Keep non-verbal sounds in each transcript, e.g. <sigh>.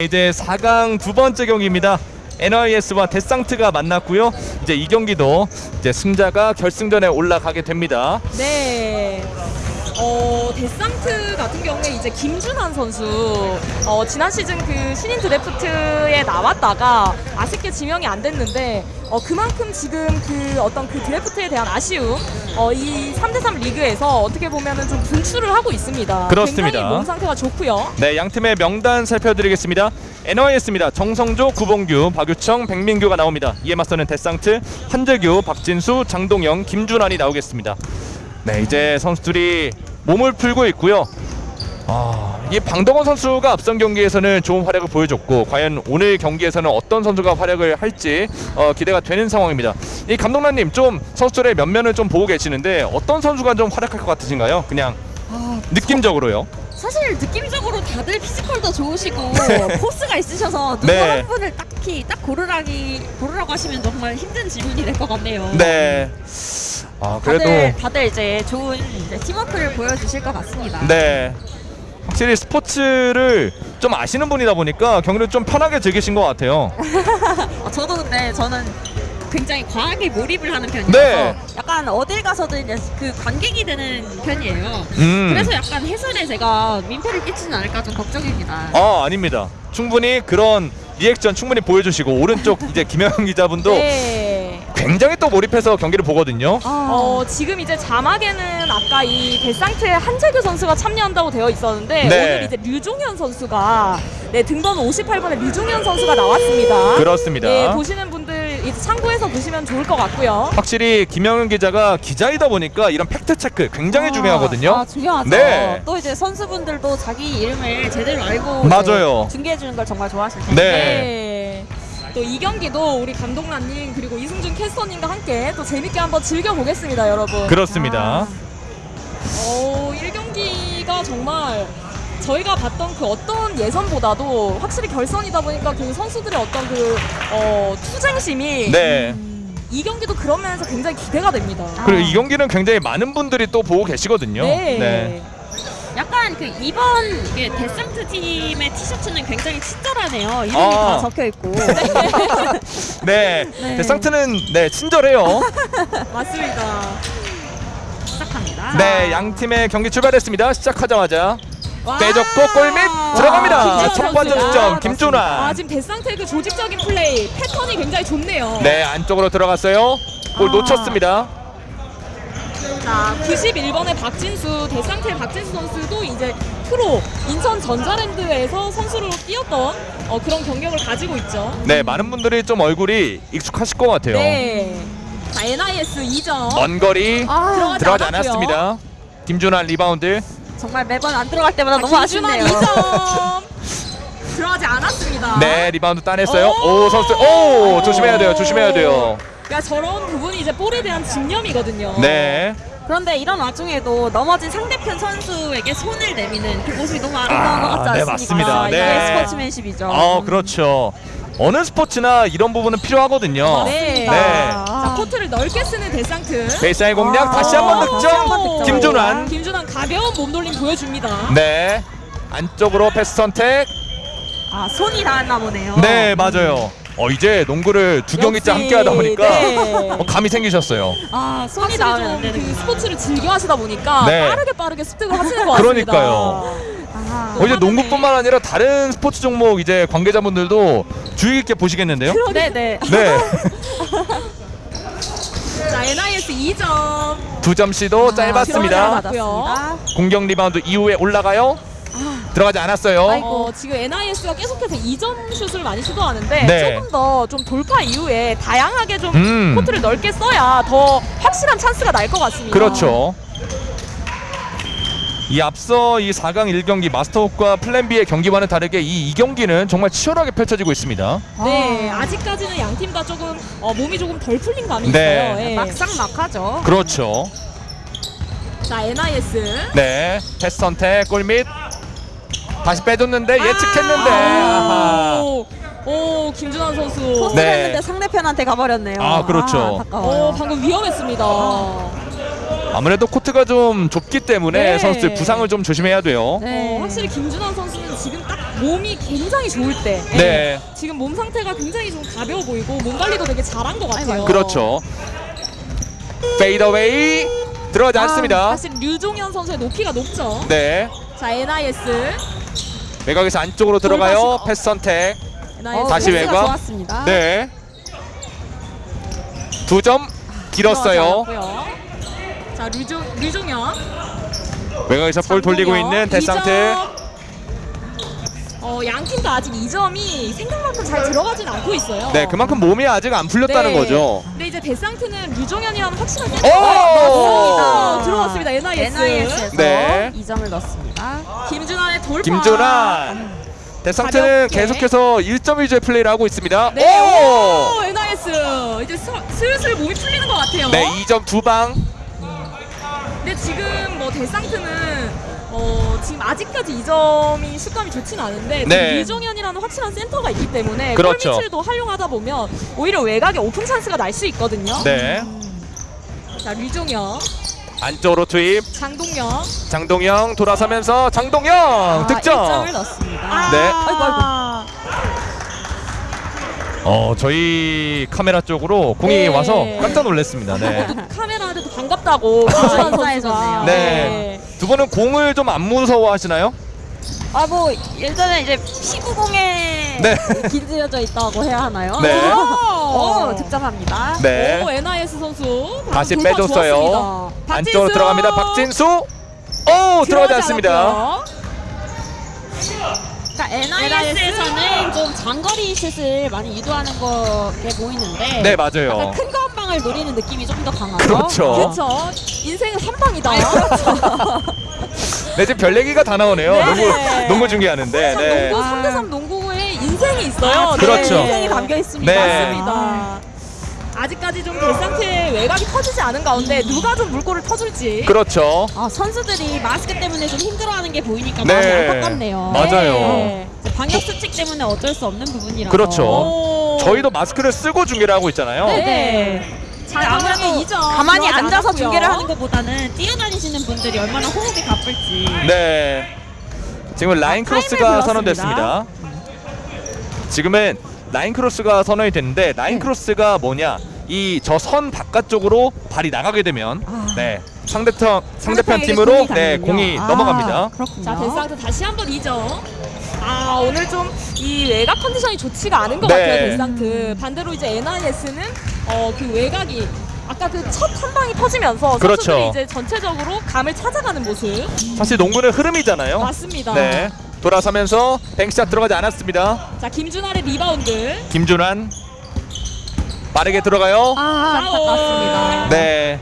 이제 4강 두 번째 경기입니다. NIS와 데상트가 만났고요. 이제 이 경기도 이제 승자가 결승전에 올라가게 됩니다. 네. 어, 데상트 같은 경우에 이제 김준환 선수 어, 지난 시즌 그 신인 드래프트에 나왔다가 아쉽게 지명이 안 됐는데 어, 그만큼 지금 그 어떤 그 드래프트에 대한 아쉬움 어, 이 3대3 리그에서 어떻게 보면 은 좀 분출을 하고 있습니다. 그렇습니다. 굉장히 몸 상태가 좋고요. 네, 양 팀의 명단 살펴드리겠습니다. NIS입니다. 정성조, 구봉규, 박유청, 백민규가 나옵니다. 이에 맞서는 데상트, 한재규, 박진수, 장동영, 김준환이 나오겠습니다. 네, 이제 선수들이 몸을 풀고 있고요. 아, 이 방동원 선수가 앞선 경기에서는 좋은 활약을 보여줬고 과연 오늘 경기에서는 어떤 선수가 활약을 할지 어, 기대가 되는 상황입니다. 이 감독님 좀 선수들의 면면을 좀 보고 계시는데 어떤 선수가 좀 활약할 것 같으신가요? 그냥 아, 느낌적으로요. 사실 느낌적으로 다들 피지컬도 좋으시고 <laughs> 포스가 있으셔서 누구 네. 한 분을 딱히 딱 고르라기 고르라고 하시면 정말 힘든 질문이 될 것 같네요. 네. 아 그래도 다들 다들 이제 좋은 이제 팀워크를 보여주실 것 같습니다. 네. 확실히 스포츠를 좀 아시는 분이다 보니까 경기를 좀 편하게 즐기신 것 같아요. <laughs> 어, 저도 근데 저는 굉장히 과하게 몰입을 하는 편이라서 네. 약간 어딜 가서든 이제 그 관객이 되는 편이에요. 음. 그래서 약간 해설에 제가 민폐를 끼치진 않을까 좀 걱정입니다. 아 아닙니다. 충분히 그런 리액션 충분히 보여주시고 오른쪽 이제 김영현 기자분도 <laughs> 네. 굉장히 또 몰입해서 경기를 보거든요. 어, 지금 이제 자막에는 아까 이 데상트의 한재규 선수가 참여한다고 되어 있었는데 네. 오늘 이제 류종현 선수가 네, 등번호 58번의 류종현 선수가 나왔습니다. 그렇습니다. 네, 보시는 분들 이제 참고해서 보시면 좋을 것 같고요. 확실히 김영현 기자가 기자이다 보니까 이런 팩트 체크 굉장히 중요하거든요. 아, 중요하죠. 네. 또 이제 선수분들도 자기 이름을 제대로 알고 맞아요. 중계해 주는 걸 정말 좋아하실 텐데. 네. 네. 또이 경기도 우리 감독란님 그리고 이승준 캐스터님과 함께 또 재밌게 한번 즐겨보겠습니다, 여러분. 그렇습니다. 어, 1경기가 정말 저희가 봤던 그 어떤 예선보다도 확실히 결선이다 보니까 그 선수들의 어떤 그 어, 투쟁심이 네. 이 경기도 그런 면에서 굉장히 기대가 됩니다. 그리고 이 경기는 굉장히 많은 분들이 또 보고 계시거든요. 네. 약간 그 이번 그 데상트 팀의 티셔츠는 굉장히 친절하네요. 이름이 아. 다 적혀 있고. <laughs> 네. 네. 데상트는 네 친절해요. <laughs> 맞습니다. 시작합니다. 네, 양 팀의 경기 출발했습니다. 시작하자마자 와. 빼줬고 골밑 들어갑니다. 첫 번째. 득점 아, 김준환. 지금 데상트의 그 조직적인 플레이 패턴이 굉장히 좋네요. 네, 안쪽으로 들어갔어요. 골 아. 놓쳤습니다. 자, 91번의 박진수, 데상트의 박진수 선수도 이제 프로 인천 전자랜드에서 선수로 뛰었던 어, 그런 경력을 가지고 있죠. 네, 많은 분들이 좀 얼굴이 익숙하실 것 같아요. 네. 자, NIS 2점. 먼 거리 아, 들어가지. 않았습니다. 김준환 리바운드. 정말 매번 안 들어갈 때마다 너무 김준환 아쉽네요. 2점. <laughs> 들어가지 않았습니다. 네, 리바운드 따냈어요. 오! 오, 선수. 오, 조심해야 돼요. 조심해야 돼요. 야, 저런 부분이 이제 볼에 대한 집념이거든요. 네. 그런데 이런 와중에도 넘어진 상대편 선수에게 손을 내미는 그 모습이 너무 아름다운 아, 것 같지 네, 않습니까? 맞습니다. 이게 네. 스포츠맨십이죠. 어, 그렇죠. 어느 스포츠나 이런 부분은 필요하거든요. 네. 네. 자, 코트를 넓게 쓰는 데상트. 베이스라인 공략 아, 다시 한번 다시 득점. 한번 득점. 김준환. 김준환 가벼운 몸돌림 보여줍니다. 네. 안쪽으로 패스 선택. 아, 손이 닿았나 보네요. 네, 맞아요. 어, 이제 농구를 두 경기째 함께 하다 보니까 네. 어, 감이 생기셨어요. 아, 손이 닿으면 안 되는 스포츠를 즐겨 하시다 보니까 네. 빠르게 빠르게 습득을 하시는 것 같습니다. 그러니까요. 아, 어, 이제 농구뿐만 아니라 다른 스포츠 종목 이제 관계자분들도 주의 깊게 보시겠는데요? 네, 네. 네. <laughs> 자, NIS 2점. 두점 시도 짧았습니다. 공격 리바운드 이후에 올라가요. 들어가지 않았어요. 아이고. 어, 지금 NIS가 계속해서 2점 슛을 많이 시도하는데 네. 조금 더 좀 돌파 이후에 다양하게 좀 음. 코트를 넓게 써야 더 확실한 찬스가 날 것 같습니다. 그렇죠. 이 앞서 이 4강 1경기 마스터홈과 플랜 B의 경기와는 다르게 이 2경기는 정말 치열하게 펼쳐지고 있습니다. 네, 아직까지는 양 팀 다 조금 어, 몸이 조금 덜 풀린 감이 네. 있어요. 예. 막상 막하죠. 그렇죠. 자, NIS. 네. 패스 선택 골밑 다시 빼줬는데 예측했는데 아하. 오, 오, 김준환 선수. 네. 했는데 상대편한테 가버렸네요. 아, 그렇죠. 아. 오, 방금 위험했습니다. 아무래도 코트가 좀 좁기 때문에 네. 선수들 부상을 좀 조심해야 돼요. 네. 어, 확실히 김준환 선수는 지금 딱 몸이 굉장히 좋을 때 예. 네. 지금 몸 상태가 굉장히 좀 가벼워 보이고 몸 관리도 되게 잘한 것 같아요. 그렇죠. fadeaway 들어가지 않습니다. 아, 사실 류종현 선수의 높이가 높죠. 네. 자 NIS 외곽에서 안쪽으로 들어가요. 돌파시- 패스 선택. NIS 다시 외곽. 좋았습니다. 네. 두 점 길었어요. 자 류종 류종현 외곽에서 볼 돌리고 있는 데상트. 어, 양팀다 아직 2점이 생각만큼 잘 들어가진 않고 있어요. 네, 그만큼 몸이 아직 안 풀렸다는 네. 거죠. 근데 이제 데상트는 류종현이라는 확실한 오! 어, 들어왔습니다. NIS. NIS에서 네. 2점을 넣습니다. 김준환의 돌파. 김준환. 데상트는 가볍게. 계속해서 1점 위주의 플레이를 하고 있습니다. 네. 오! 오, NIS. 이제 서, 슬슬 몸이 풀리는 것 같아요. 네, 2점 두 방. 근데 지금 뭐 데상트는 어, 지금 아직까지 이 점이 슛감이 좋진 않은데 네. 류종현이라는 확실한 센터가 있기 때문에 그렇죠. 골밑을 또 활용하다 보면 오히려 외곽에 오픈 찬스가 날 수 있거든요. 네. 자 류종현, 안쪽으로 투입. 장동영. 장동영 돌아서면서 장동영 아, 득점. 1점을 넣습니다. 네. 아이고 아이고. 어, 저희 카메라 쪽으로 공이 네. 와서 깜짝 놀랐습니다. 네. 카메라한테도 반갑다고 김준환 인사해줬네요. 선수가. 네. 두 분은 공을 좀 안 무서워하시나요? 아뭐 일단은 이제 피구공에 네. <laughs> 길들여져 있다고 해야 하나요? 네. 오, <laughs> 득점합니다. 네. 오 NIS 선수 다시 돌파 빼줬어요. 좋았습니다. 안쪽으로 박진수! 들어갑니다. 박진수. 오, 들어가지 않습니다. 않았고요. 그러니까 NIS에서는 좀 장거리 슛을 많이 유도하는 게 보이는데 네, 맞아요. 큰거한 방을 노리는 느낌이 좀 더 강하죠. 그렇죠. 그렇죠. 인생은 한 방이다. <laughs> 네, 지금 별 얘기가 다 나오네요. 네. 농구, 농구 중계하는데. 네. 농구 아. 3대3 농구에 인생이 있어요. 아, 네. 그렇죠. 인생이 담겨 있습니다. 네. 맞습니다. 아직까지 좀 대상태의 외곽이 터지지 않은 가운데 누가 좀 물꼬를 터줄지. 그렇죠. 아, 선수들이 마스크 때문에 좀 힘들어하는 게 보이니까 네. 마음이 안타깝네요. 맞아요. 네. 이제 방역 수칙 때문에 어쩔 수 없는 부분이라서. 그렇죠. 오. 저희도 마스크를 쓰고 중계를 하고 있잖아요. 네. 네. 자, 근데 아무래도 가만히 앉아서 않았고요. 중계를 하는 것보다는 뛰어다니시는 분들이 얼마나 호흡이 가쁠지. 네. 지금 라인 아, 크로스가. 선언됐습니다. 지금은 라인 크로스가 선언이 됐는데 라인 네. 크로스가 뭐냐? 이 저 선 바깥쪽으로 발이 나가게 되면 아. 네 상대편 상대편 상대편에게 팀으로 공이 네 가는군요. 공이 아, 넘어갑니다. 그렇군요. 자, 데상트 다시 한번 2점. 아, 오늘 좀 이 외곽 컨디션이 좋지가 않은 것 네. 같아요, 데상트. 반대로 이제 NIS는 어, 그 외곽이 아까 그 첫 한 방이 터지면서 그렇죠. 선수들이 이제 전체적으로 감을 찾아가는 모습. 사실 농구는 흐름이잖아요. 맞습니다. 네 돌아서면서 bank shot 들어가지 않았습니다. 자, 김준환의 리바운드. 김준환 빠르게 들어가요. 아, 안타깝습니다. 네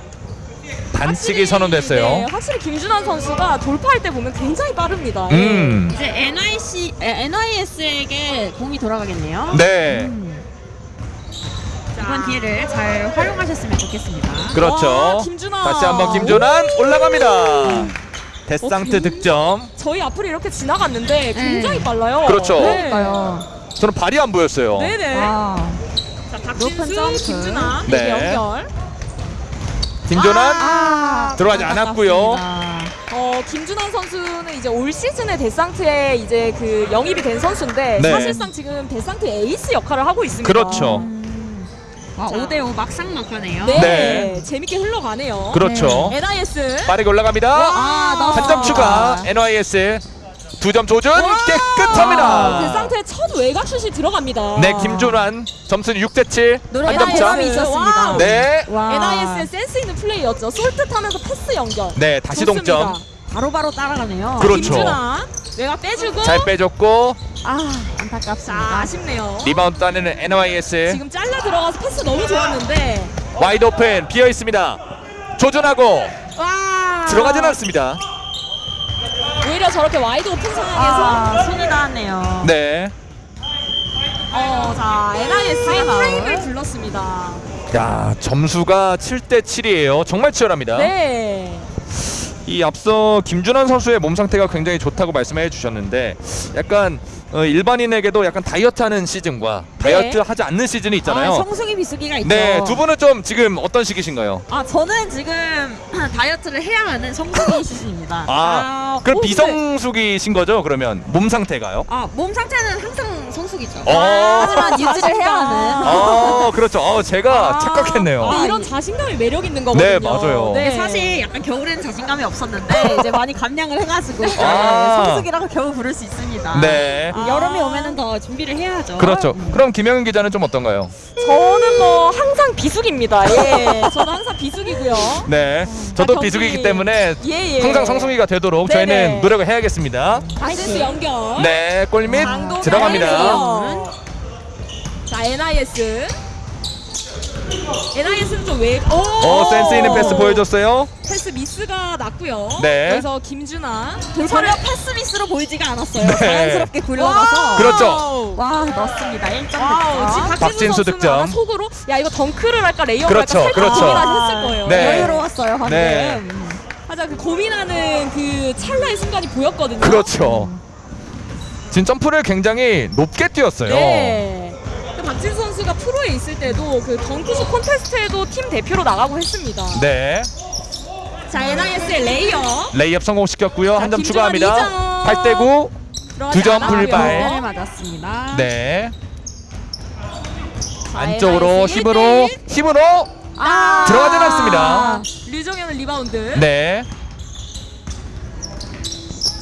반칙이 확실히, 선언됐어요. 네, 확실히 김준환 선수가 돌파할 때 보면 굉장히 빠릅니다. 음. 이제 NIC, 에, NIS에게 공이 돌아가겠네요. 네. 음, 이번 기회를 잘 활용하셨으면 좋겠습니다. 그렇죠. 와, 김준환. 다시 한번 김준환 올라갑니다. 데상트 어, 득점. 저희 앞으로 이렇게 지나갔는데 굉장히 네. 빨라요. 그렇죠. 네. 그러니까요. 저는 발이 안 보였어요. 네네. 와. 자, 높은 박진수. 김준환 네. 연결. 김준환 아, 들어가지 않았고요. 안타깝습니다. 어, 김준환 선수는 이제 올 시즌에 데상트에 이제 그 영입이 된 선수인데 네. 사실상 지금 데상트 에이스 역할을 하고 있습니다. 그렇죠. 음. 아, 자. 5대5 막상 막하네요. 네. 네. 재밌게 흘러가네요. 그렇죠. NIS. 빠르게 올라갑니다. 아. 한 점 추가. NYS 두 점 조준 와! 깨끗합니다. 데상트의 첫 외곽 슛이 들어갑니다. 네, 김준환 점수는 6대 7. 노래 한점 차. NIS 이 있었습니다. 네. 와. NIS의 센스 있는 플레이였죠. 솔뜻하면서 패스 연결. 네, 다시 좋습니다. 동점. 바로바로 따라가네요. 그렇죠. 김준환 외곽 빼주고. 잘 빼줬고 아, 자, 안타깝습니다. 아쉽네요. 리바운드 따내는 NIS. 지금 잘라 들어가서 패스 너무 좋았는데. wide open 비어 있습니다. 조준하고 와. 들어가진 않습니다. 오히려 저렇게 wide open 상황에서 아, 손이 닿았네요. 네. 어, 자, NIS의. 타임을 불렀습니다. 야, 점수가 7대 7이에요. 정말 치열합니다. 네. 이 앞서 김준환 선수의 몸 상태가 굉장히 좋다고 말씀해 주셨는데 약간 어, 일반인에게도 약간 다이어트하는 시즌과 다이어트 하지 않는 시즌이 있잖아요. 아, 성수기 비수기가 있죠. 네, 두 분은 좀 지금 어떤 시기신가요? 아, 저는 지금 <clears throat> 다이어트를 해야 하는 성수기 시즌입니다. <laughs> 아, 그럼 오, 근데- 비성숙이신 거죠? 그러면 몸 상태가요? 아, 몸 상태는 항상 성숙이죠. 어. 하지만 유지를 해야 하는. <laughs> 아 그렇죠. 어, 제가 아, 착각했네요. 근데 이런 자신감이 매력 있는 거거든요. 네, 맞아요. 네. 사실 약간 겨울에는 자신감이 없었는데 <laughs> 이제 많이 감량을 해가지고 아. 성숙이라고 겨우 부를 수 있습니다. 네. 아. 여름이 오면은 더 준비를 해야죠. 그렇죠. 그럼 김영은 기자는 좀 어떤가요? 저는 뭐 항상 비숙입니다. 예, <laughs> 저는 항상 비숙이고요. 네. 저도 경기- 비수기이기 때문에 예, 예. 항상 성숙이가 되도록 네네. 저희는 노력을 해야겠습니다. 박진수 연결. 네, 골밑 들어갑니다. 자, NIS. NIS는 좀 왜? 오, 어, 센스 있는 패스 보여줬어요. 패스 미스가 났고요. 네. 그래서 김준환 전혀 패스 미스로 보이지가 않았어요. 네. 자연스럽게 굴러가서. 그렇죠. 와 넣습니다. 1점 wow, 지금 득점. 박진수, 득점. 속으로 야 이거 덩크를 할까 레이업을 그렇죠, 할까 살짝 그렇죠. 고민을 했을 거예요. 네. 여유로웠어요 방금. 네. 하자 그 고민하는 그 찰나의 순간이 보였거든요. 그렇죠. 지금 점프를 굉장히 높게 뛰었어요. 네. 그 박진수 선수가 프로에 있을 때도 그 덩크슛 콘테스트에도 팀 대표로 나가고 했습니다. 네. 자 NIS의 레이업 레이업 성공시켰고요. 자, 한점 추가합니다. 이점. 8대 9. 들어가지 두점 않았고요. 불발. 네 맞았습니다. 네. 자, 안쪽으로 힘으로 1대1. 힘으로 아 들어가진 않습니다. 류종현의 리바운드. 네.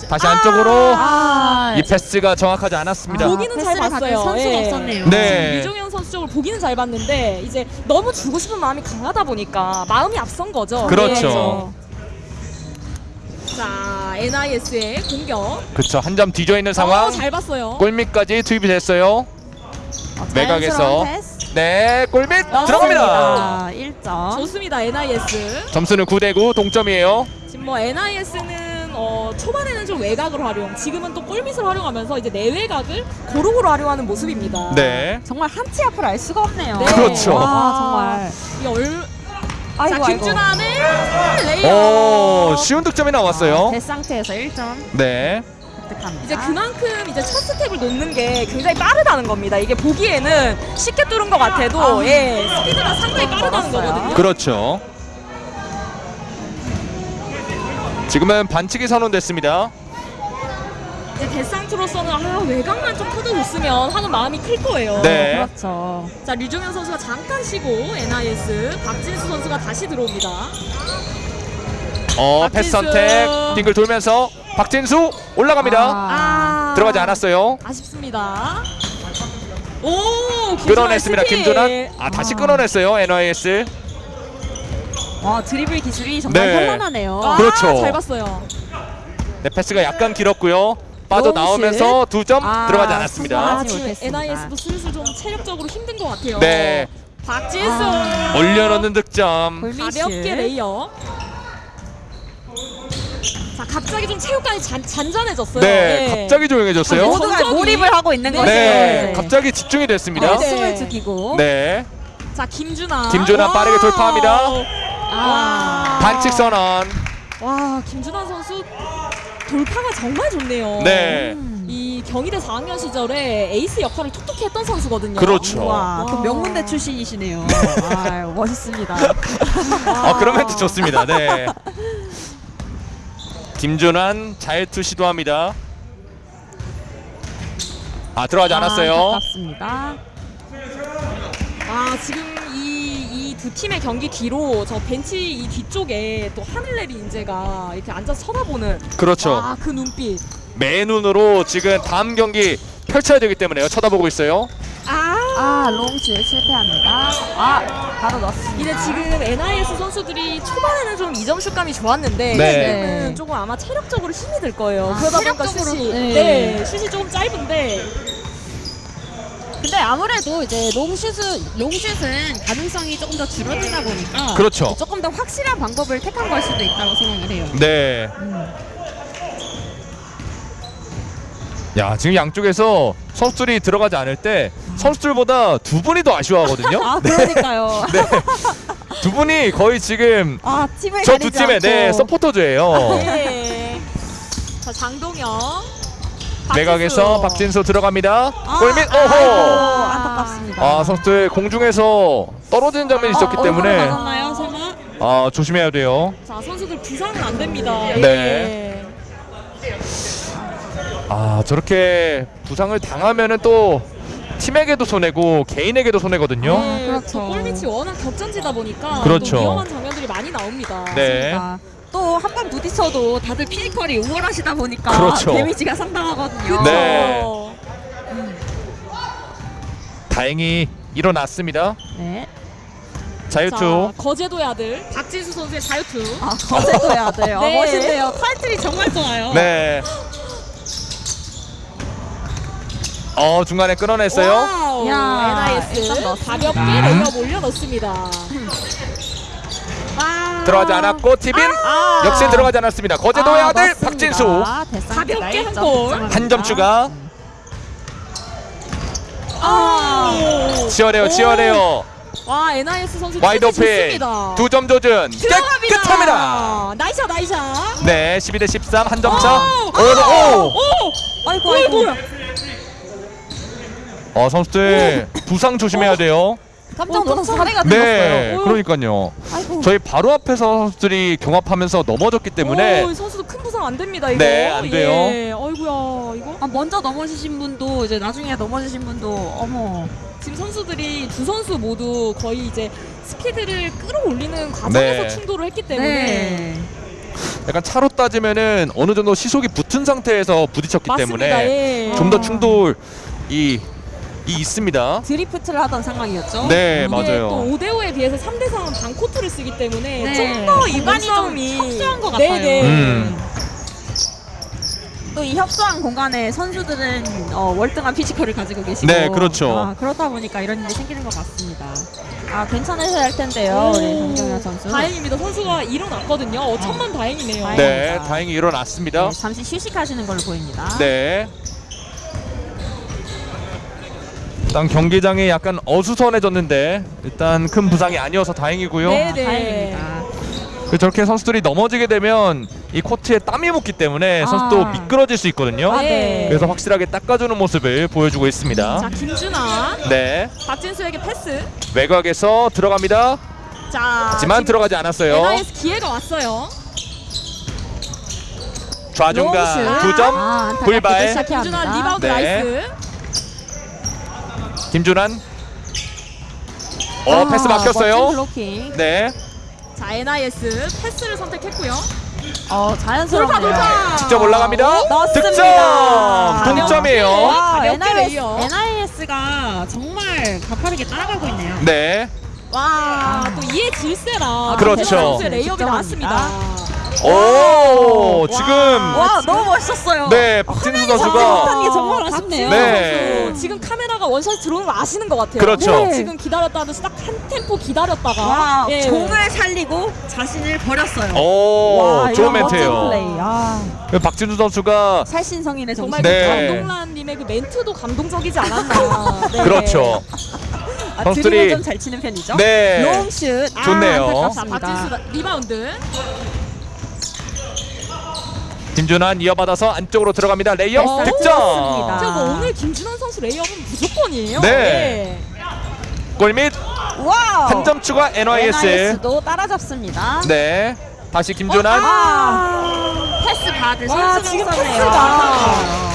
다시 안쪽으로 아, 이 패스가 정확하지 않았습니다. 아, 보기는 잘 봤어요. 선수가 예. 없었네요. 네. 류정현 선수 쪽을 보기는 잘 봤는데 이제 너무 주고 싶은 마음이 강하다 보니까 마음이 앞선 거죠. 그렇죠. 네. 자 NIS의 공격. 그렇죠. 한 점 뒤져 있는 어, 상황. 잘 봤어요. 골밑까지 투입이 됐어요. 매각에서. 자연스러운 패스. 네, 골밑 아, 들어갑니다. 1점. 좋습니다 NIS. 점수는 9대 9 동점이에요. 지금 뭐 NIS는 어, 초반에는 좀 외곽을 활용, 지금은 또 골밑을 활용하면서 이제 내외곽을 고루고루 활용하는 모습입니다. 네. 정말 한치 앞을 알 수가 없네요. 네. 그렇죠. 와 정말. 이 얼... 아이고 자. 김준환의 레이업. 오, 쉬운 득점이 나왔어요. 대 상태에서 1점 네. 획득합니다. 이제 그만큼 이제 첫 스텝을 놓는 게 굉장히 빠르다는 겁니다. 이게 보기에는 쉽게 뚫은 것 같아도 예 스피드가 상당히 빠르다는 멀었어요. 거거든요. 그렇죠. 지금은 반칙이 선언됐습니다. 이제 데상트로서는 아 외곽만 좀 터져줬으면 하는 마음이 클 거예요. 네. 그렇죠. 자 류종현 선수가 잠깐 쉬고 NIS 박진수 선수가 다시 들어옵니다. 어. 패스 선택. 빙글 돌면서 박진수 올라갑니다. 아 들어가지 않았어요. 아쉽습니다. 오 끊어냈습니다. 김준환. 아, 다시 아. 끊어냈어요. NIS. 와 드리블 기술이 정말 네. 현란하네요. 아, 그렇죠. 잘 봤어요. 네, 패스가 약간 길었고요. 빠져. 나오면서 두점 아, 들어가지 않았습니다. 아. NIS도 슬슬 좀 체력적으로 힘든 것 같아요. 네. 박진수 아. 올려놓는 득점. 가볍게 레이업. 자 갑자기 좀 체육관이 잔, 잔잔해졌어요. 네, 예. 갑자기 조용해졌어요. 아, 모두가 정적이- 몰입을 하고 있는 네. 거죠. 네, 갑자기 집중이 됐습니다. 네. 숨을 죽이고. 네, 자 김준환. 김준환 빠르게. 돌파합니다. 아. 반칙 선언. 와 김준환 선수 돌파가 정말 좋네요. 네, 음. 이 경희대 4학년 시절에 에이스 역할을 톡톡히 했던 선수거든요. 그렇죠. 와, 그 와. 명문대 출신이시네요. <laughs> 아, 멋있습니다. 아, 그런 멘트 좋습니다. 네. <laughs> 김준환 자유투 시도합니다. 아, 들어가지 않았어요. 아깝습니다. 아 지금 이이두 팀의 경기 뒤로 저 벤치 이 뒤쪽에 또 하늘내리 인재가 이렇게 앉아서 쳐다보는 그렇죠. 아그 눈빛 매 눈으로 지금 다음 경기 펼쳐야 되기 때문에요. 쳐다보고 있어요. 아 아, 롱슛 실패합니다. 아, 바로 넣었습니다. 이제 지금 NIS 선수들이 초반에는 좀 2점 슛감이 좋았는데 네. 지금은 네. 조금 아마 체력적으로 힘이 들 거예요. 아, 그러다 보니까 체력적으로, 슛이 네. 네. 슛이 조금 짧은데 근데 아무래도 이제 롱슛은 롱슛은 가능성이 조금 더 줄어들다 보니까 그렇죠. 조금 더 확실한 방법을 택한 걸 수도 있다고 생각을 해요. 네. 음. 야, 지금 양쪽에서 선수들이 들어가지 않을 때 선수들보다 두 분이 더 아쉬워하거든요. <laughs> 아, 그러니까요. 네. 두 분이 거의 지금 아, 저 두 팀의 네. 서포터즈예요. 네. 자 장동영 매각에서 박진수 들어갑니다. 아, 골밑 오호. 안타깝습니다. 아, 선수들 공중에서 떨어지는 장면이 있었기 어, 때문에? 아, 조심해야 돼요. 자 선수들 부상은 안 됩니다. 네. 예. 아 저렇게 부상을 당하면은 또 팀에게도 손해고 개인에게도 손해거든요. 네, 그렇죠. 그 골밑이 워낙 격전지다 보니까 그렇죠. 또 위험한 장면들이 많이 나옵니다. 네. 또 한 번 부딪혀도 다들 physical이 우월하시다 보니까 그렇죠. damage가 상당하거든요. 네. 어, 다행히 일어났습니다. 네. 자유투. 자, 거제도의 아들 박진수 선수의 자유투. 아, 거제도 해야 돼요. <laughs> 네. 멋있네요. 타이틀이 정말 좋아요. 네. 어 중간에 끊어냈어요. wow, 야, NIS 일단 넣었습니다. 가볍게 내려 올려 넣습니다. 아. 들어가지 않았고 tip-in 아. 역시 들어가지 않았습니다. 거제도의 아, 아들 맞습니다. 박진수 가볍게 한 일점 골. 득점합니다. 한 점 추가. 아, 치열해요, 치열해요. 와 NIS 선수 wide open 좋습니다. 두 점 조준 들어갑니다. 깨끗합니다. nice shot nice shot. 네, 12 대 13 한 점 차. 오, 오, 오. 오, 아이고. 아이고. 어 선수들 부상 조심해야 돼요. 깜짝 어, 놀라서 사례가 네, 되었어요. 그러니까요. 아이고. 저희 바로 앞에서 선수들이 경합하면서 넘어졌기 때문에 오, 선수도 큰 부상 안 됩니다 이거. 네, 안 돼요. 예. 어이구야 이거. 아, 먼저 넘어지신 분도 이제 나중에 넘어지신 분도 어머. 지금 선수들이 두 선수 모두 거의 이제 스피드를 끌어올리는 과정에서 네. 충돌을 했기 때문에 네. 약간 차로 따지면은 어느 정도 시속이 붙은 상태에서 부딪혔기 맞습니다. 때문에 예. 좀 더 충돌이 이 있습니다. 드리프트를 하던 상황이었죠. 네, 맞아요. 또 5대5에 비해서 3대3은 반코트를 쓰기 때문에 네. 좀더이 공간이 좀 협소한 것 네, 같아요. 네. 음. 또이 협소한 공간에 선수들은 어, 월등한 physical을 가지고 계시고 네, 그렇죠. 아, 그렇다 보니까 이런 일이 생기는 것 같습니다. 아 괜찮으셔야 할 텐데요, 정경현 선수. 다행입니다. 선수가 일어났거든요. 어, 천만 다행이네요. 다행. 네. 다행히 일어났습니다. 네, 잠시 휴식하시는 걸로 보입니다. 네. 일단 경기장이 약간 어수선해졌는데 일단 큰 부상이 아니어서 다행이고요. 네, 아, 네. 다행입니다. 그 저렇게 선수들이 넘어지게 되면 이 코트에 땀이 묻기 때문에 선수도 아. 미끄러질 수 있거든요. 아, 네. 그래서 확실하게 닦아주는 모습을 보여주고 있습니다. 자, 김준아, 네, 박진수에게 패스. 외곽에서 들어갑니다. 자, 하지만 들어가지 않았어요. NIS 기회가 왔어요. 좌중간 롱슛. 두 점. 아, 불발. 김준아. 리바운드 네. 나이스. 김준환. 어 아, 패스 막혔어요. 네, 자, NIS 패스를 선택했고요. 어 자연스럽네요. 돌파 돌파. 직접 올라갑니다. 넣습니다. 득점 동점이에요. 와, 가볍게 NIS, 레이업. NIS가 정말 가파르게 따라가고 있네요. 네, 와, 또 이에 질세라. 그렇죠. 레이업이. 나왔습니다. 오 지금 와 너무 멋있었어요. 네 박진수 못한 선수가 게 정말 아쉽네요. 네. 선수 지금 카메라가 one shot 들어오는 거 아시는 것 같아요. 그렇죠. 네. 지금 기다렸다 하면서 딱 한 템포 기다렸다가 와 예. 공을 살리고 자신을 버렸어요. 오 와, 좋은 이런 멋진 멘트예요. 플레이. 아, 박진수 선수가 살신성인의 정신. 정말 네. 그 감동란님의 그 멘트도 감동적이지 않았나. <laughs> 네. 그렇죠. 아, 선수들이- 드립을 좀잘 치는 편이죠. 네. 롱슛. 아, 좋네요. 자, 안타깝습니다. 박진수 리바운드. 김준환 이어받아서 안쪽으로 들어갑니다. 레이업 어, 득점. 저뭐 오늘 김준환 선수 레이업은 무조건이에요. 네. 골밑 와우. 한점 추가 NIS. NIS도 따라잡습니다. 네. 다시 김준환. 아, 패스 받을 와, 선수가 지금. 패스가.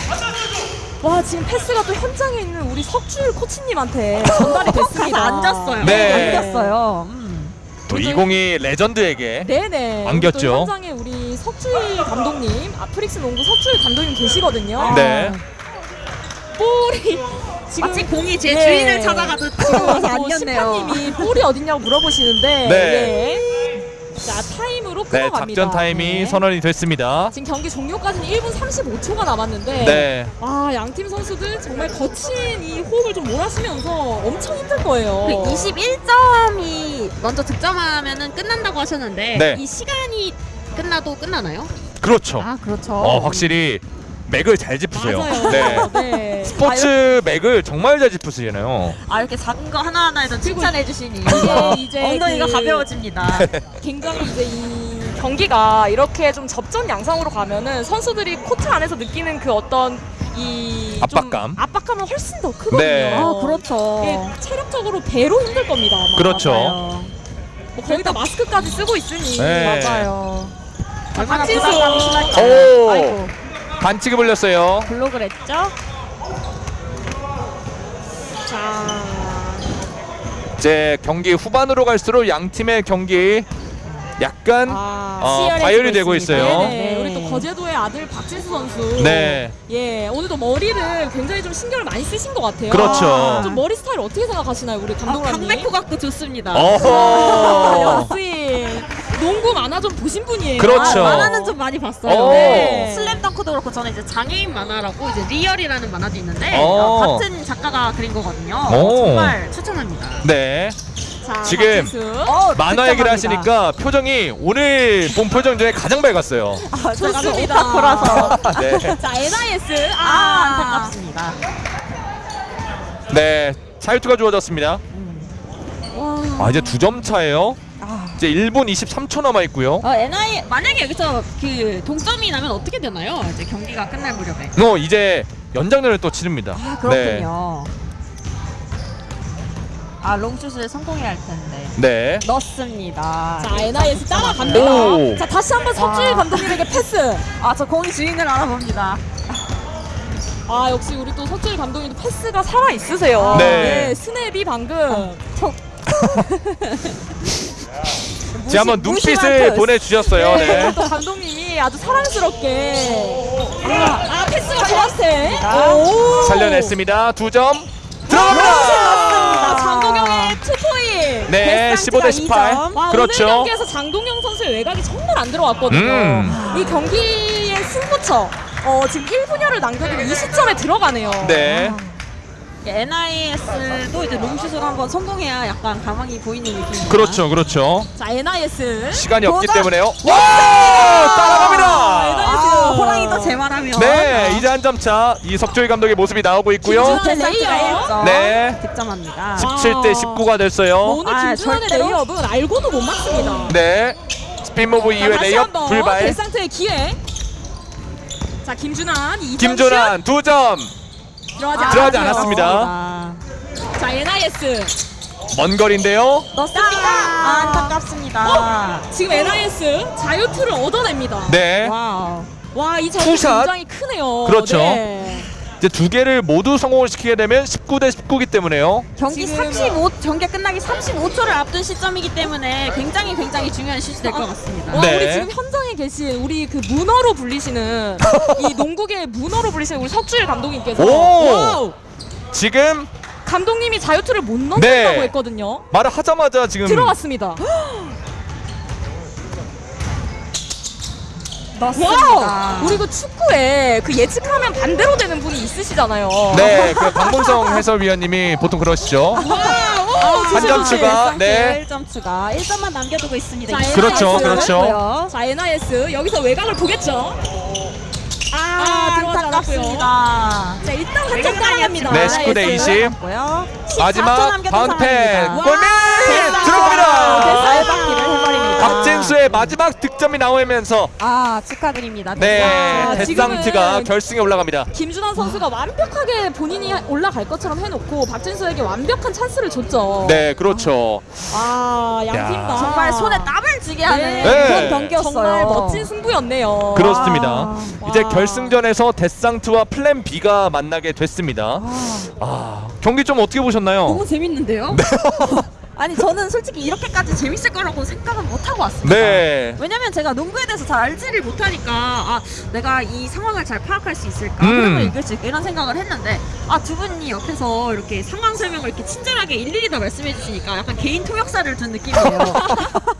와 지금 패스가 또 현장에 있는 우리 석주일 코치님한테 전달이 됐습니다. <laughs> 앉았어요. 네. 앉았어요. 음. 또 2022 레전드에게 네네. 안겼죠. 또 현장에 우리 석주일 감독님, 아프릭스 농구 석주일 감독님 계시거든요. 네. 볼이 지금 마치 공이 제 네. 주인을 찾아가듯 들어와서 또 앉았네요. 심판님이 볼이 어딨냐고 물어보시는데 네. 예. 자 타임으로 네, 끊어갑니다. 작전 타임이 네. 선언이 됐습니다. 지금 경기 종료까지는 1분 35초가 남았는데 네. 아, 양팀 선수들 정말 거친 이 호흡을 좀 몰아쉬면서 엄청 힘들 거예요. 그 21점이 먼저 득점하면은 끝난다고 하셨는데 네. 이 시간이 끝나도 끝나나요? 그렇죠. 아 그렇죠. 어, 확실히 맥을 잘 짚으세요. 맞아요. 네. 네. 스포츠 맥을 정말 잘 짚으시네요. 아 이렇게 작은 거 하나 하나에도 칭찬해 주시니 이게 이제 엉덩이가 그- 가벼워집니다. <laughs> 굉장히 이제 이 경기가 이렇게 좀 접전 양상으로 가면은 선수들이 코트 안에서 느끼는 그 어떤 이좀 압박감. 압박감은 훨씬 더 크거든요. 네. 아 그렇죠. 체력적으로 배로 힘들 겁니다. 아마. 그렇죠. 맞아요. 뭐 거기다 마스크까지 쓰고 있으니 네. 맞아요. 박진수. 심할까요? 오. 반칙이 불렸어요. 블록을 했죠. 자, 이제 경기 후반으로 갈수록 양 팀의 경기 약간 아, 어, 과열이 되고 있습니다. 있어요. 네네. 네. 우리 또 거제도의 아들 박진수 선수. 네. 예, 오늘도 머리를 굉장히 좀 신경을 많이 쓰신 것 같아요. 그렇죠. 아, 좀 머리 스타일 어떻게 생각하시나요, 우리 아, 감독님? 강백호 각도 좋습니다. 아, 어허. <laughs> 역시 농구 만화 좀 보신 분이에요. 그렇죠. 아, 만화는 좀 많이 봤어요. 오. 네. 슬램덩크도 그렇고 저는 이제 장애인 만화라고 이제 리얼이라는 만화도 있는데 오. 어, 같은 작가가 그린 거거든요. 오. 정말 추천합니다. 네. 자, 지금. 어, 만화 얘기를 하시니까 표정이 오늘 본 표정 중에 가장 밝았어요. 아, 좋습니다. 오타쿠라서 네. <laughs> 자, NIS. 아, 아, 안타깝습니다. 네. 자유투가 주어졌습니다. 아, 이제 두 점 차예요. 이제 1분 23초 남아 있고요. 어, NI 만약에 여기서 그 동점이 나면 어떻게 되나요? 이제 경기가 끝날 무렵에. 어, 이제 연장전을 또 치릅니다. 아 그렇군요. 아 롱슛을 성공해야 할 텐데. 네. 넣습니다. 자, NIS 따라갑니다. 오. 자, 다시 한번 서주일 와. 감독님에게 패스. 아 저 공이 주인을 알아봅니다. 아, 역시 우리 또 서주일 감독님도 패스가 살아 있으세요. 네. 스냅이 방금 <laughs> 제 한번 눈빛을. 보내주셨어요. 네. 또 감독님이 아주 사랑스럽게 아, 아 패스가 좋았어요. 아. 오. 살려냈습니다. 두 점. 아, 들어갑니다. 장동영의 투포인. 네, 15 대 18. 와, 그렇죠. 오늘 경기에서 장동영 선수의 외곽이 정말 안 들어왔거든요. 음. 이 경기의 승부처 어, 지금 1분여를 남겨두고 이 시점에 들어가네요. 네. NIS도 이제 롱슛을 한번 성공해야 약간 가망이 보이는 느낌입니다. 그렇죠. 그렇죠. 자, NIS. 시간이 없기 도전! 때문에요. 와! 따라갑니다. 아, 호랑이도 제 말하면. 네, 이제 한 점 차. 이 석주일 감독의 모습이 나오고 있고요. 김준환 데상트가 레이업. 1점. 네. 득점합니다. 17대 19가 됐어요. 오늘 아, 김준환의? 레이업은 알고도 못 막습니다. 네. 이후에 다시 레이업 불발. 데상트의 기회. 자, 김준환 2점 김준환 두 점. 들어가지, 아, 들어가지. 않았습니다. 자, NIS. 먼 거리인데요. 넣습니까? 아, 안타깝습니다. 지금 NIS 자유투를 얻어냅니다. 네. 와우. 와, 이 자유투 two shot. 굉장히 크네요. 그렇죠. 네. 이제 두 개를 모두 성공을 시키게 되면 19 대 19기 때문에요. 경기 지금- 35 경기 끝나기 35초를 앞둔 시점이기 때문에 굉장히 굉장히 중요한 슛이 될것 같습니다. 와, 네. 우리 지금 현장에 계신 우리 그 문어로 불리시는 <laughs> 이 농구계 문어로 불리시는 우리 석주일 감독님께서 오! 지금 감독님이 자유투를 못 넣는다고 네. 했거든요. 말을 하자마자 지금 들어갔습니다. <gasps> <gasps> 넣습니다. 와우! 우리 그 축구에 그 예측하면 반대로 되는 분이 있으시잖아요. 네, 그 박문성 해설위원님이 보통 그러시죠. 와, 한점 추가. 네. 1점 추가. 1점만 남겨두고 있습니다. 자, 그렇죠, NIS. 그렇죠. 자, NIS 여기서 외곽을 보겠죠. 아, 안타깝습니다. 자, 일단 한점 따라갑니다. 네, 19대 NIS. 20. 고요. 마지막 와, 골밑. 들어갑니다. 박진수의 마지막 득점이 나오면서 아 축하드립니다. 네 아, 데상트가 지금은- 결승에 올라갑니다. 김준환 선수가 완벽하게 본인이 올라갈 것처럼 해놓고 박진수에게 완벽한 찬스를 줬죠. 네, 그렇죠. 아, 야. 양팀 다 정말 손에 땀 을 쥐게 하는 네. 그런 경기였어요. 정말 멋진 승부였네요. 그렇습니다. 와. 이제 와. 결승전에서 데상트와 플랜 B가 만나게 됐습니다. 아, 경기 좀 어떻게 보셨나요? 너무 재밌는데요? <laughs> 아니 저는 솔직히 이렇게까지 재밌을 거라고 생각은 못 하고 왔습니다. 네. 왜냐면 제가 농구에 대해서 잘 알지를 못하니까 아 내가 이 상황을 잘 파악할 수 있을까 음. 흐름을 읽을 수 있을까 이런 생각을 했는데 아 두 분이 옆에서 이렇게 상황 설명을 이렇게 친절하게 일일이 다 말씀해 주시니까 약간 개인 통역사를 둔 느낌이에요. <laughs> <laughs>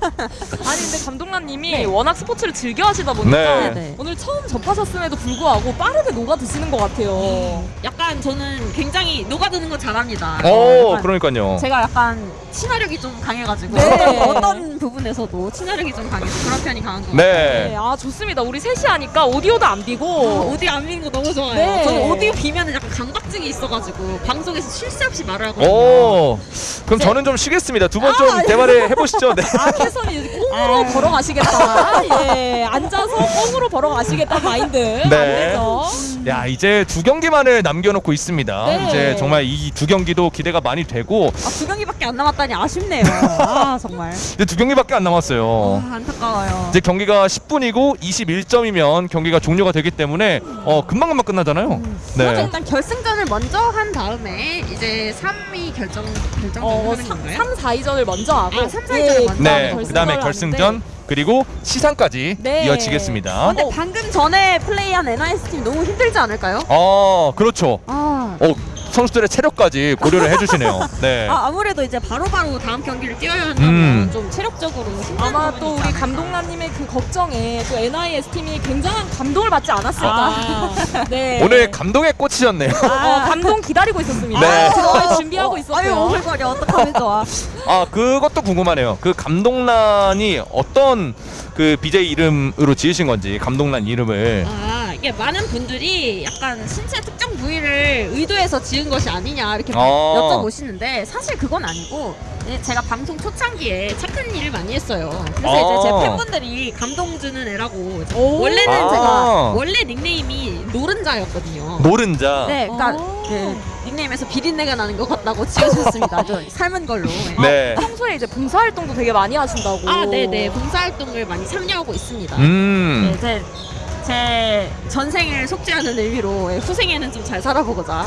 아니 근데 감독님이 워낙 스포츠를 즐겨 하시다 보니까 네. 네. 오늘 처음 접하셨음에도 불구하고 빠르게 녹아 드시는 것 같아요. 약간 저는 굉장히 녹아드는 거 잘합니다. 오, 약간 그러니까요. 제가 약간 친 화력이 좀 강해가지고 네. <laughs> 어떤 부분에서도 친화력이 좀 강해서 그런 편이 강한 것 같아요. 네, 네. 아 좋습니다. 우리 셋이 하니까 오디오도 안 비고 어, 오디오 안 비는 거 너무 좋아요. 네. 저는 오디오 비면은 약간 강박증이 있어가지고 방송에서 쉴 새 없이 말을 하거든요. 오, 그럼 저는 좀 쉬겠습니다. 두 번 좀 대화를 해보시죠. 네. 아 캐선이 꽁으로 <laughs> 걸어가시겠다. 예, 앉아서 꽁으로 벌어 가시겠다는 마인드. 안 되죠. 야 이제 두 경기만을 남겨놓고 있습니다. 네. 이제 정말 이 두 경기도 기대가 많이 되고 아, 두 경기밖에 안 남았다니 아쉽네요. <laughs> 아 정말. 이제 두 경기밖에 안 남았어요. 아, 안타까워요. 이제 경기가 10분이고 21점이면 경기가 종료가 되기 때문에 어 금방 금방 끝나잖아요. 그래서 네. 일단 결승전을 먼저 한 다음에 이제 3위 결정 결정전 어, 하는 건가요? 3, 4위전을 먼저 하고 아, 삼, 사 위전을 먼저 네. 결승전을 그다음에 하는데 결승전 그리고 시상까지 네. 이어지겠습니다. 근데 어. 방금 전에 플레이한 NIS 팀 너무 힘들지 않을까요? 어 그렇죠. 아, 어 선수들의 체력까지 고려를 해주시네요. <laughs> 네. 아 아무래도 이제 바로바로 다음 경기를 뛰어야 한다면 음. 좀 체력적으로 힘든 아마 또 우리. 감독님의 그 걱정에 또 NIS 팀이 굉장한 감동을 받지 않았을까. <laughs> 네. 오늘 감동에 꽂히셨네요. 어, 감동 기다리고 있었습니다. 네. 들어갈 준비하고 아유 있었고요. 오글거려 어떡하면 좋아 아 그것도 궁금하네요. 그 감동란이 어떤 그 BJ 이름으로 지으신 건지 감동란 이름을. 아 이게 많은 분들이 약간 신체 특정 부위를 의도해서 지은 것이 아니냐 이렇게 어. 여쭤보시는데 사실 그건 아니고 예, 제가 방송 초창기에 착한 일을 많이 했어요. 그래서 어. 이제 제 팬분들이 감동 주는 애라고 오. 원래는 아. 제가 원래 닉네임이 노른자였거든요. 노른자. 네, 그러니까 오. 예, 닉네임에서 비린내가 나는 것 같다고 지어주셨습니다. <laughs> 저 삶은 걸로. 예. 네. 평소에 이제 봉사활동도 되게 많이 하신다고. 아, 네 네. 봉사활동을 많이 참여하고 있습니다. 음. 네, 제, 제 전생을 속죄하는 의미로 예, 후생에는 좀 잘 살아보고자.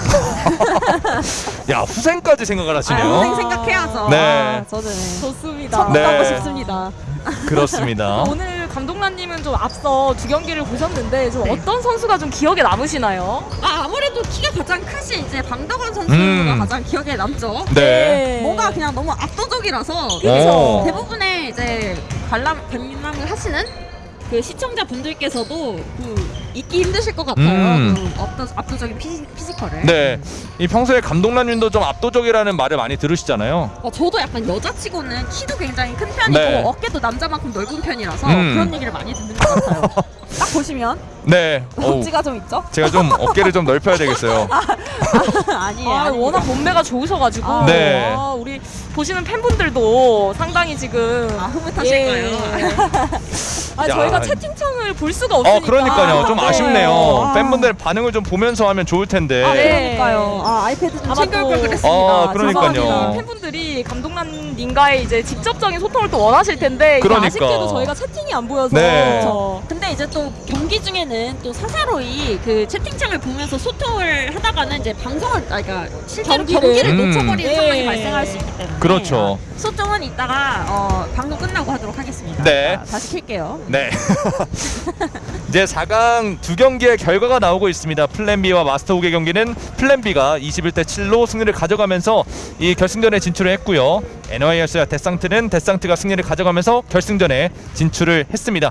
<laughs> 야 후생까지 생각을 아, 하시네요. 후생 생각해야죠. 네. 아, 저는 좋습니다. 천국 네. 가고 싶습니다. <laughs> 그렇습니다. <laughs> 오늘 감독님은 좀 앞서 두 경기를 보셨는데 좀 네. 어떤 선수가 좀 기억에 남으시나요? 아, 아무래도 키가 가장 크신 이제 방덕원 선수가 음. 가장 기억에 남죠. 네. 뭔가 그냥 너무 압도적이라서 그쵸. 대부분의 이제 관람 관람을 하시는 그 시청자 분들께서도 그 잊기 힘드실 것 같아요. 음. 그 압도, 압도적인 피지, 피지컬을. 네. 이 평소에 감동란님도 좀 압도적이라는 말을 많이 들으시잖아요. 어, 저도 약간 여자치고는 키도 굉장히 큰 편이고 네. 어깨도 남자만큼 넓은 편이라서 음. 그런 얘기를 많이 듣는 것 같아요. <laughs> 딱 보시면 네. 억지가 <laughs> 좀 있죠? 제가 좀 어깨를 좀 넓혀야 되겠어요. <laughs> 아니에요. 아, 아닙니다. 워낙 몸매가 좋으셔가지고 아, 네. 아, 우리 보시는 팬분들도 상당히 지금 아, 흐뭇하실까요? 예. 아, 야. 저희가 채팅창을 볼 수가 없으니까. 어, 그러니까요. 좀 네. 아쉽네요. 아. 팬분들 반응을 좀 보면서 하면 좋을 텐데. 아, 네. 그러니까요. 아, 아이패드 좀 챙겨올 또- 걸 그랬습니다. 어, 그러니까요. 죄송합니다. 팬분들이 감독님과의 이제 직접 적인 소통을 또 원하실 텐데 그러니까. 아쉽게도 저희가 채팅이 안 보여서 네. 그렇죠. 근데 이제 또 경기 중에는 또 사사로이 그 채팅창을 보면서 소통을 하다가는 이제 방송을 아 그러니까 실제로 경기를. 경기를, 음. 놓쳐버리는 네. 상황이 발생할 수 있기 때문에 그렇죠. 어, 소통은 이따가 어, 방송 끝나고 하도록 하겠습니다. 네. 자, 다시 킬게요. 네. <laughs> 이제 4강 두 경기의 결과가 나오고 있습니다. 플랜 B와 마스터 우의 경기는 플랜 B가 21대 7로 승리를 가져가면서 이 결승전에 진출을 했고요. NIS와 데상트는 데상트가 승리를 가져가면서 결승전에 진출을 했습니다.